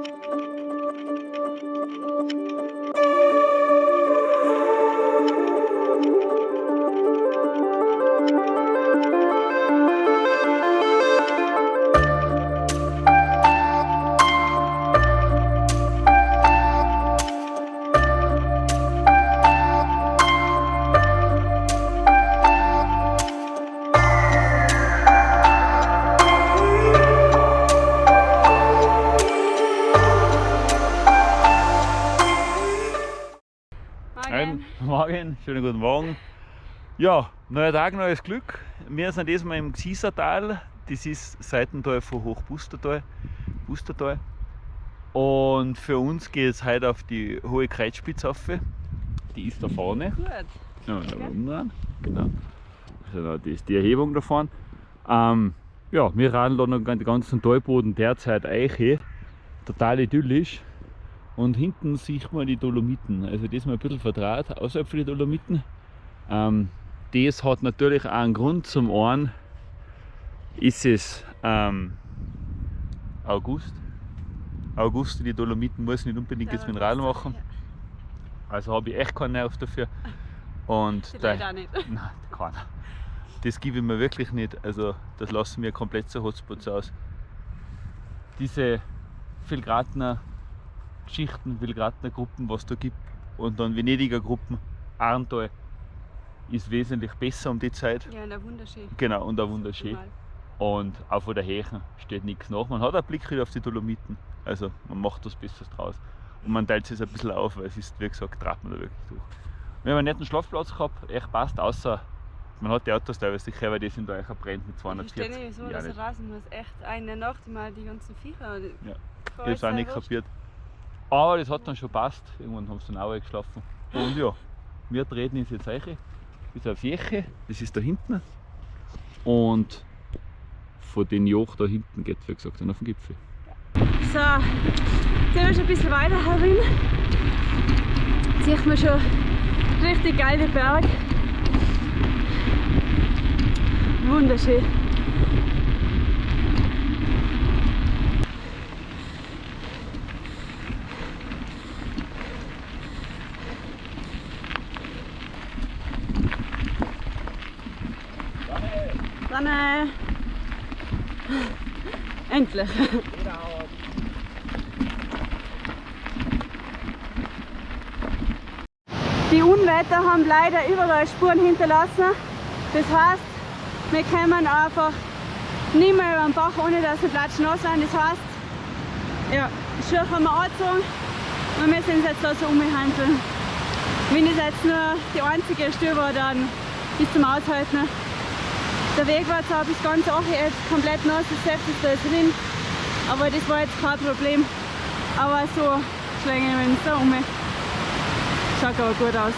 Thank you. Schönen guten Morgen. Ja, neuer Tag, neues Glück. Wir sind diesmal im Gsiesertal. Das ist Seitental von Hochbustertal. Bustertal. Und für uns geht es heute auf die hohe Kreuzspitze auf. Die ist da vorne. Gut. Ja, da oben dran. Genau. Also da, das ist die Erhebung da vorne. Ähm, ja, wir radeln da noch den ganzen Talboden derzeit Eiche. Total idyllisch. Und hinten sieht man die Dolomiten. Also das ist mal ein bisschen vertraut, außerhalb von den Dolomiten. Ähm, das hat natürlich auch einen Grund. Zum einen ist es ähm, August. August die Dolomiten muss ich nicht unbedingt jetzt Rad machen. Also habe ich echt keinen Nerv dafür. Und Die da- auch nicht. Nein, keiner. Das gebe ich mir wirklich nicht. Also das lassen wir komplett so Hotspots aus. Diese Filgratner Geschichten, Filgratner Gruppen, was da gibt und dann Venediger Gruppen, Arntal ist wesentlich besser um die Zeit. Ja, na wunderschön. Genau, und auch wunderschön. Und auch von der Hächen steht nichts nach. Man hat einen Blick wieder auf die Dolomiten. Also man macht was Besseres draus. Und man teilt es ein bisschen auf, weil es ist, wie gesagt, trat man da wirklich durch. Wir haben einen netten Schlafplatz gehabt, echt passt, außer man hat die Autos teilweise sicher, weil die sind da echt brennt mit Ich verstehe 240. nicht, wieso er rasen muss. Echt eine Nacht mal die ganzen Viecher. Ja. Ich habe es auch nicht kapiert. Aber das hat dann schon passt. Irgendwann haben sie dann auch geschlafen. Und ja, wir treten ins jetzt rein. Das ist eine Fläche, das ist da hinten. Und von den Joch da hinten geht wie gesagt, dann auf den Gipfel. So, jetzt sind wir schon ein bisschen weiter herin. Jetzt sieht man schon richtig geil den Berg. Wunderschön. Dann äh, endlich. Die Unwetter haben leider überall Spuren hinterlassen. Das heißt, wir kommen einfach nicht mehr über den Bach, ohne dass wir platschnass sind. Das heißt, ja, Schuhe haben wir angezogen und wir uns jetzt da so umhandeln. Wenn das jetzt nur die einzige Stelle war, dann bis zum Aushalten. Der Weg war zwar bis ganz auch jetzt komplett nass, das Selbst ist da jetzt drin, aber das war jetzt kein Problem. Aber so schlängen wir uns da um. Schaut aber gut aus.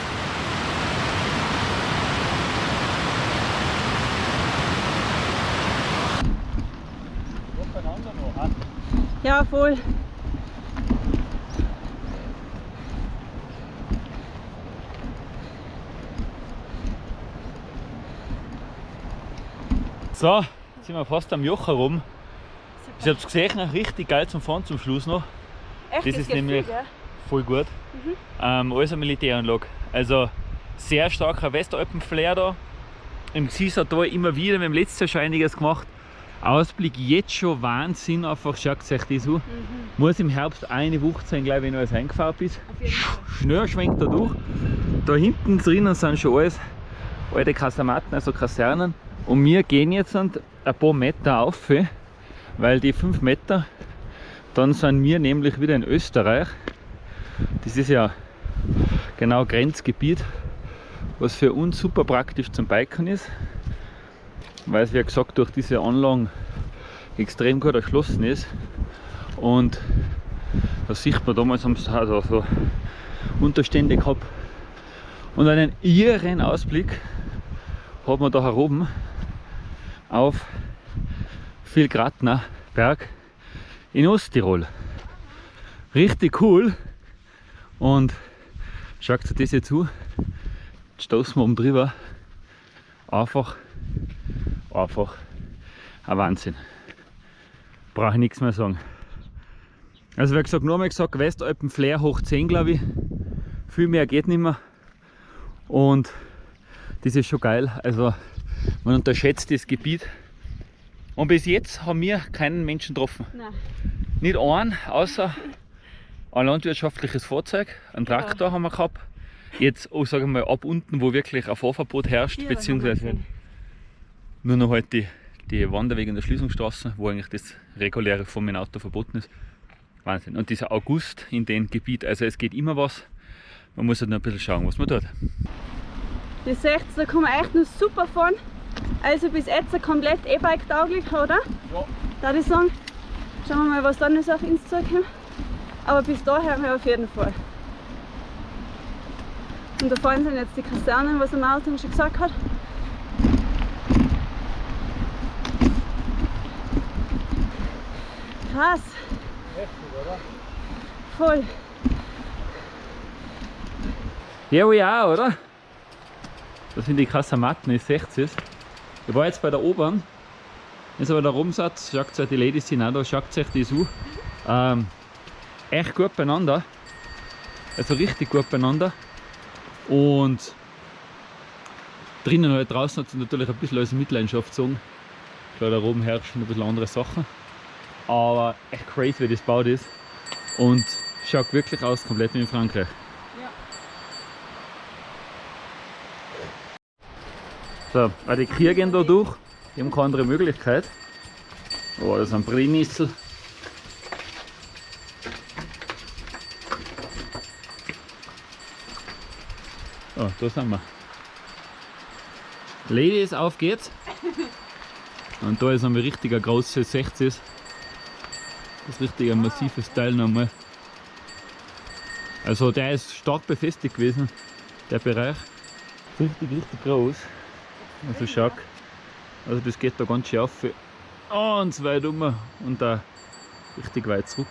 Ja, voll. So, jetzt sind wir fast am Joch herum. Ich habe es gesehen, richtig geil zum Fahren zum Schluss noch. Echt, Das ist geht nämlich- viel? Voll gut. Ähm, alles eine Militäranlage. Also sehr starker Westalpen-Flair da. Im Gsiesertal immer wieder, wir haben letztes Jahr schon einiges gemacht. Ausblick jetzt schon Wahnsinn, einfach schaut euch das an. Muss im Herbst eine Woche sein, glaube ich, wenn alles eingefahren ist. Fall. Schnell schwenkt da durch. Da hinten drinnen sind schon alles alte Kasematten, also Kasernen. Und wir gehen jetzt ein paar Meter auf, weil die 5 Meter, dann sind wir nämlich wieder in Österreich. Das ist ja genau Grenzgebiet, was für uns super praktisch zum Biken ist, weil es wie gesagt durch diese Anlagen extrem gut erschlossen ist. Und da sieht man damals sie also so Unterstände gehabt und einen irren Ausblick hat man da heroben auf Vilgratner Berg in Osttirol. Richtig cool und schaut euch das jetzt zu. Jetzt stoßen wir oben drüber. Einfach, einfach ein Wahnsinn. Brauche ich nichts mehr sagen. Also wie gesagt, nur mal gesagt, Westalpen Flair hoch 10 glaube ich. Viel mehr geht nicht mehr. Und das ist schon geil. Also man unterschätzt das Gebiet. Und bis jetzt haben wir keinen Menschen getroffen. Nein. Nicht einen, außer ein landwirtschaftliches Fahrzeug, einen Ja. Traktor haben wir gehabt. Jetzt, oh, sagen wir mal, ab unten, wo wirklich ein Fahrverbot herrscht, wir beziehungsweise nur noch halt die, die Wanderwege in der Schließungsstraße, wo eigentlich das reguläre von meinem Auto verboten ist. Wahnsinn. Und dieser August in dem Gebiet, also es geht immer was. Man muss halt nur ein bisschen schauen, was man tut. Ihr seht, da kann man echt noch super fahren. Also bis jetzt komplett E-Bike tauglich, oder? Ja. Darf ich sagen. Schauen wir mal, was dann noch auf uns zukommt. Aber bis dahin auf jeden Fall. Und da vorne sind jetzt die Kasernen, was der Martin schon gesagt hat. Krass. Voll. Ja, wo ich auch, oder? Das sind die Kasamatten, sehe es. Ich war jetzt bei der Obern. Jetzt aber der Rumsatz, schaut euch, die Ladies sind auch da, schaut euch das an. Ähm, echt gut beieinander. Also richtig gut beieinander. Und drinnen halt draußen hat sich natürlich ein bisschen als Mitleidenschaft gezogen. Klar, da oben herrschen ein bisschen andere Sachen. Aber echt crazy, wie das gebaut ist. Und schaut wirklich aus, komplett wie in Frankreich. So, weil die Kühe gehen da durch, die haben keine andere Möglichkeit. Oh, das ist ein Brennnessel. Oh, da sind wir. Ladies, auf geht's! Und da ist ein richtiger großes 60. Das richtig ein massives Teil nochmal. Also der ist stark befestigt gewesen, der Bereich. Richtig, richtig groß. Also schau. Also das geht da ganz schön auf. Ganz weit um und da richtig weit zurück.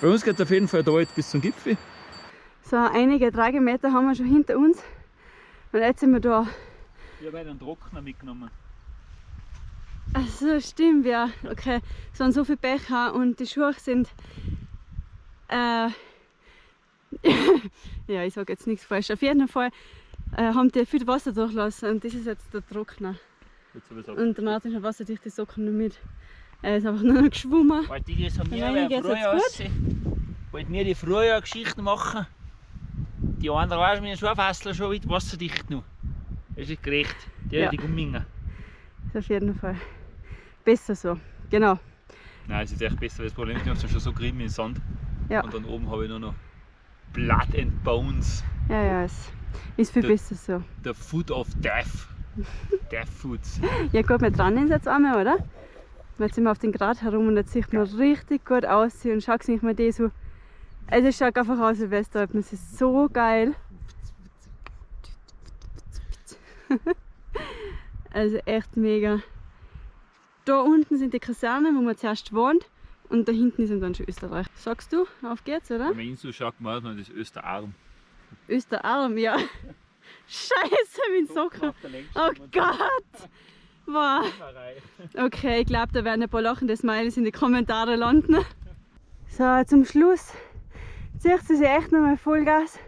Bei uns geht es auf jeden Fall da jetzt bis zum Gipfel. So einige Tragemeter haben wir schon hinter uns. Und jetzt sind wir da. Ich habe einen Trockner mitgenommen. Also stimmt, ja. Okay. Es waren so viele Becher und die Schuhe sind. Äh, ja, ich sage jetzt nichts falsch. Auf jeden Fall äh, haben die viel Wasser durchlassen und das ist jetzt der Trockner. Und der Martin hat wasserdichte Socken noch mit. Er ist einfach nur noch geschwommen. Weil die das haben wir ja früher. Wollten wir die früher Geschichten machen. Die anderen du, mit den Schuhfässler schon weit wasserdicht noch. Das ist gerecht. Die, Ja. die Gummingen. Ist auf jeden Fall besser so. Genau. Nein, es ist echt besser, weil das Problem ist, ich habe schon so grimmig im Sand. Ja. Und dann oben habe ich nur noch Blood and Bones. Ja, ja, es ist viel Der- besser so. The Food of Death. Death Foods. Ja gut, wir dran sind jetzt einmal, oder? Jetzt sind wir auf den Grat herum und jetzt sieht man richtig gut aus und schaut sich mal die so. Also es schaut einfach aus wie Westalpen, es ist so geil. Also echt mega. Da unten sind die Kasernen, wo man zuerst wohnt und da hinten ist dann schon Österreich. Sagst du, auf geht's, oder? Wenn so schaut, man das ist Österarm. Österarm, ja. Scheiße, mein Socken. Oh Gott! Wow. Okay, ich glaube, da werden ein paar lachende Smileys in die Kommentare landen. So, zum Schluss zieht sie sich echt nochmal Vollgas.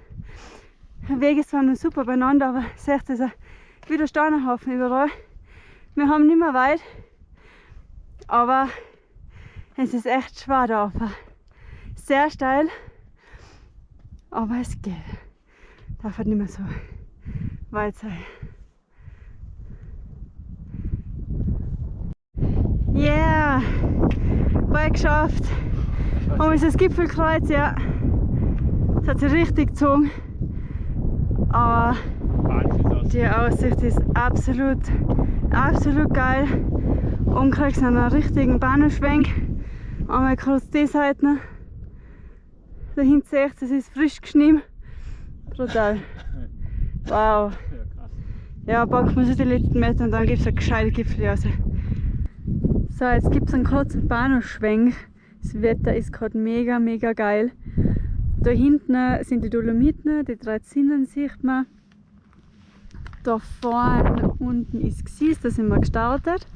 Der Weg ist zwar noch super beieinander, aber seht ihr, wieder Steinhaufen überall. Wir haben nicht mehr weit, aber es ist echt schwer da rauf. Sehr steil, aber es geht. Darf halt nicht mehr so weit sein. Yeah! Bald geschafft. Es ist das Gipfelkreuz, ja. Es hat sich richtig gezogen. Aber die Aussicht ist absolut, absolut geil. Und kriegst einen richtigen Bahnhofschwenk. Einmal kurz die Seite. Da hinten seht ihr, es ist frisch geschnitten. Brutal. Wow. Ja, packen wir so die letzten Meter und dann gibt es eine gescheite Gipfel raus. So, jetzt gibt es einen kurzen Bahnhofschwenk. Das Wetter ist gerade mega, mega geil. Da hinten sind die Dolomiten, die drei Zinnen sieht man. Da vorne unten ist Gsis, da sind wir gestartet.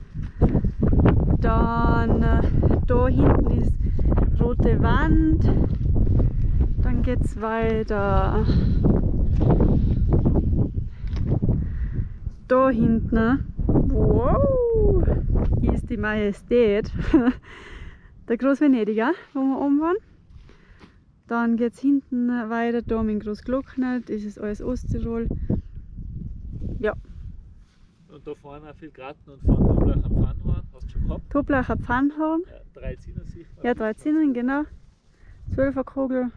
Dann äh, da hinten ist rote Wand. Dann geht es weiter. Da hinten, wow, hier ist die Majestät. Der Großvenediger, wo wir oben waren. Dann geht es hinten weiter, da mit Großglockner, das ist alles Osttirol. Ja, Und da vorne auch viel Gratten und vorne Toblach am Pfannhorn. Hast du schon gehabt? Toblacher Pfannhorn. Ja, drei Zinner sicher. Ja, drei Zinnen, genau. Zwölfer Kugel.